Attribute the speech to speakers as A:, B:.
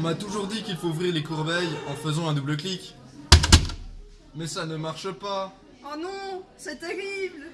A: On m'a toujours dit qu'il faut ouvrir les courbeilles en faisant un double clic. Mais ça ne marche pas.
B: Oh non, c'est terrible